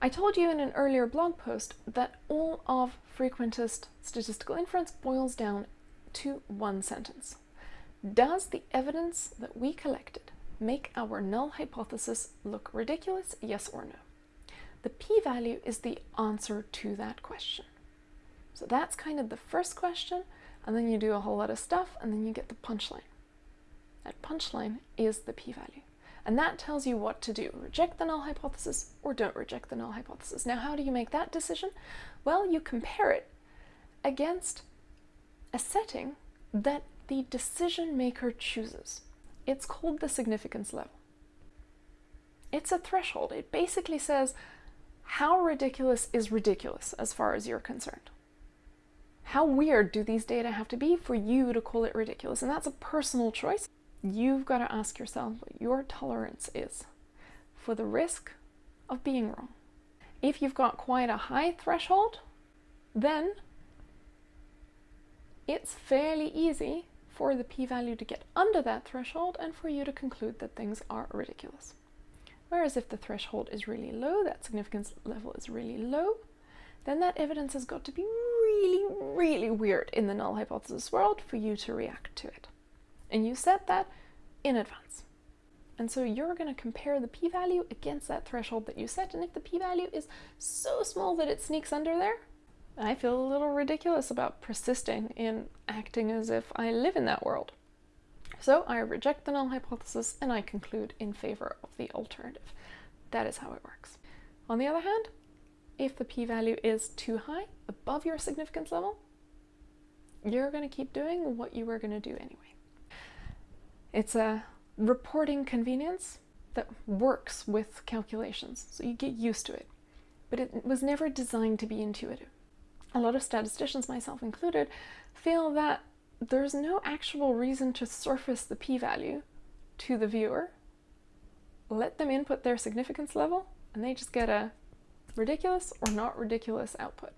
I told you in an earlier blog post that all of frequentist statistical inference boils down to one sentence. Does the evidence that we collected make our null hypothesis look ridiculous, yes or no? The p-value is the answer to that question. So that's kind of the first question, and then you do a whole lot of stuff, and then you get the punchline. That punchline is the p-value. And that tells you what to do. Reject the null hypothesis or don't reject the null hypothesis. Now, how do you make that decision? Well, you compare it against a setting that the decision maker chooses. It's called the significance level. It's a threshold. It basically says how ridiculous is ridiculous as far as you're concerned. How weird do these data have to be for you to call it ridiculous? And that's a personal choice. You've got to ask yourself what your tolerance is for the risk of being wrong. If you've got quite a high threshold, then it's fairly easy for the p-value to get under that threshold and for you to conclude that things are ridiculous. Whereas if the threshold is really low, that significance level is really low, then that evidence has got to be really, really weird in the null hypothesis world for you to react to it. And you set that in advance. And so you're going to compare the p-value against that threshold that you set. And if the p-value is so small that it sneaks under there, I feel a little ridiculous about persisting in acting as if I live in that world. So I reject the null hypothesis and I conclude in favor of the alternative. That is how it works. On the other hand, if the p-value is too high, above your significance level, you're going to keep doing what you were going to do anyway. It's a reporting convenience that works with calculations, so you get used to it. But it was never designed to be intuitive a lot of statisticians, myself included, feel that there's no actual reason to surface the p-value to the viewer, let them input their significance level, and they just get a ridiculous or not ridiculous output.